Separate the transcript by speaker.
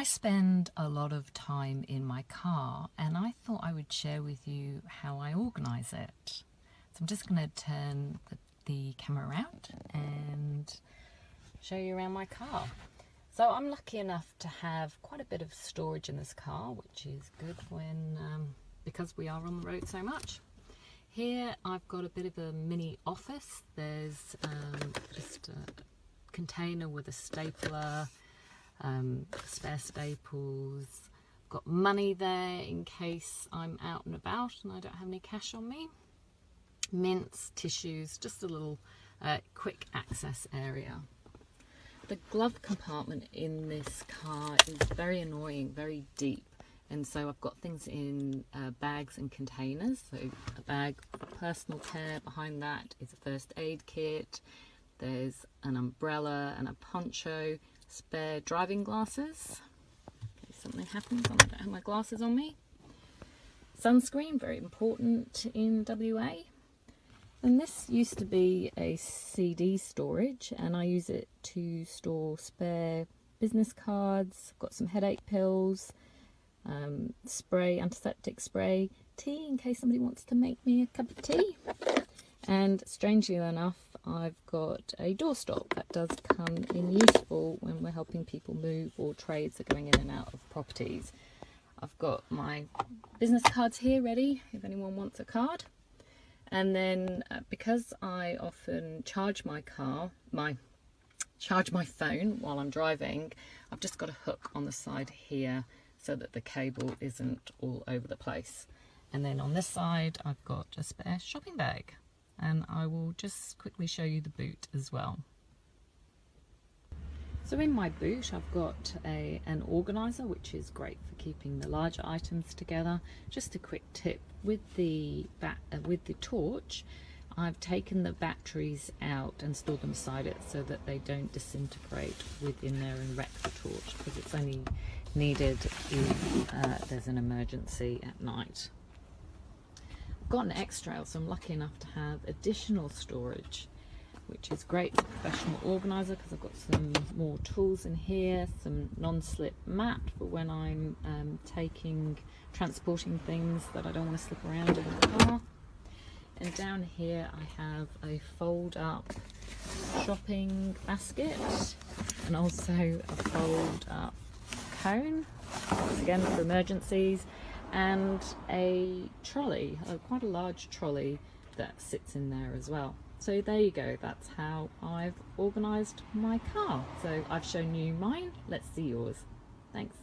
Speaker 1: I spend a lot of time in my car and I thought I would share with you how I organise it. So I'm just going to turn the, the camera around and show you around my car. So I'm lucky enough to have quite a bit of storage in this car, which is good when um, because we are on the road so much. Here I've got a bit of a mini office. There's um, just a container with a stapler, um, spare staples. got money there in case I'm out and about and I don't have any cash on me. Mints, tissues, just a little uh, quick access area. The glove compartment in this car is very annoying, very deep. And so I've got things in uh, bags and containers. So a bag for personal care, behind that is a first aid kit. There's an umbrella and a poncho, spare driving glasses. If something happens, I don't have my glasses on me. Sunscreen, very important in WA. And this used to be a CD storage and I use it to store spare business cards, got some headache pills, um, spray, antiseptic spray, tea in case somebody wants to make me a cup of tea. And strangely enough, I've got a doorstop that does come in useful when we're helping people move or trades are going in and out of properties. I've got my business cards here ready if anyone wants a card. And then uh, because I often charge my car my charge my phone while I'm driving I've just got a hook on the side here so that the cable isn't all over the place. And then on this side I've got a spare shopping bag and I will just quickly show you the boot as well so in my boot I've got a, an organiser which is great for keeping the larger items together. Just a quick tip with the uh, with the torch I've taken the batteries out and stored them beside it so that they don't disintegrate within there and wreck the torch because it's only needed if uh, there's an emergency at night. Got an X-Trail so I'm lucky enough to have additional storage which is great for professional organizer because I've got some more tools in here, some non-slip mat for when I'm um, taking, transporting things that I don't want to slip around in the car. And down here I have a fold up shopping basket and also a fold up cone, again for emergencies, and a trolley, quite a large trolley that sits in there as well. So there you go, that's how I've organised my car. So I've shown you mine, let's see yours. Thanks.